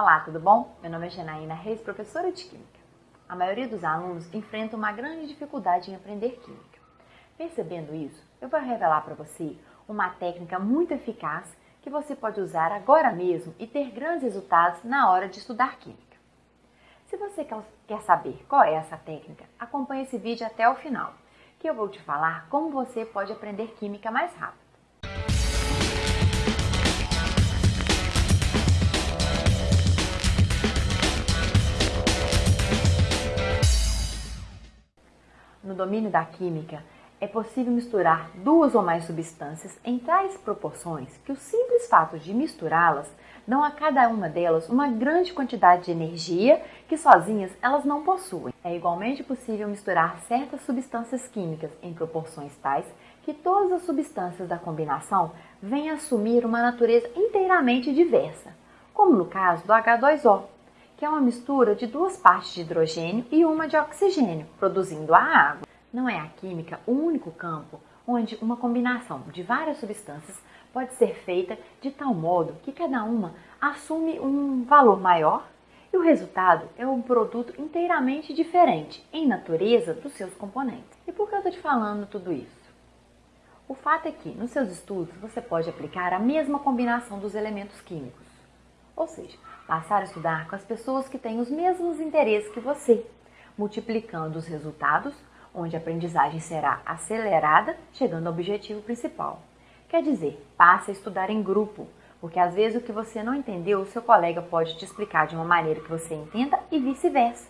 Olá, tudo bom? Meu nome é Janaína Reis, professora de Química. A maioria dos alunos enfrenta uma grande dificuldade em aprender Química. Percebendo isso, eu vou revelar para você uma técnica muito eficaz que você pode usar agora mesmo e ter grandes resultados na hora de estudar Química. Se você quer saber qual é essa técnica, acompanhe esse vídeo até o final, que eu vou te falar como você pode aprender Química mais rápido. Domínio da química, é possível misturar duas ou mais substâncias em tais proporções que o simples fato de misturá-las dão a cada uma delas uma grande quantidade de energia que sozinhas elas não possuem. É igualmente possível misturar certas substâncias químicas em proporções tais que todas as substâncias da combinação venham assumir uma natureza inteiramente diversa, como no caso do H2O, que é uma mistura de duas partes de hidrogênio e uma de oxigênio, produzindo a água. Não é a química o único campo onde uma combinação de várias substâncias pode ser feita de tal modo que cada uma assume um valor maior e o resultado é um produto inteiramente diferente em natureza dos seus componentes. E por que eu estou te falando tudo isso? O fato é que nos seus estudos você pode aplicar a mesma combinação dos elementos químicos, ou seja, passar a estudar com as pessoas que têm os mesmos interesses que você, multiplicando os resultados, onde a aprendizagem será acelerada, chegando ao objetivo principal. Quer dizer, passe a estudar em grupo, porque às vezes o que você não entendeu, o seu colega pode te explicar de uma maneira que você entenda e vice-versa.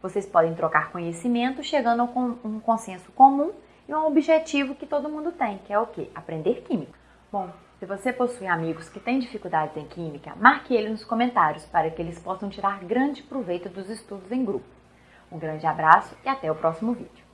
Vocês podem trocar conhecimento, chegando a um consenso comum e um objetivo que todo mundo tem, que é o quê? Aprender química. Bom, se você possui amigos que têm dificuldades em química, marque eles nos comentários para que eles possam tirar grande proveito dos estudos em grupo. Um grande abraço e até o próximo vídeo.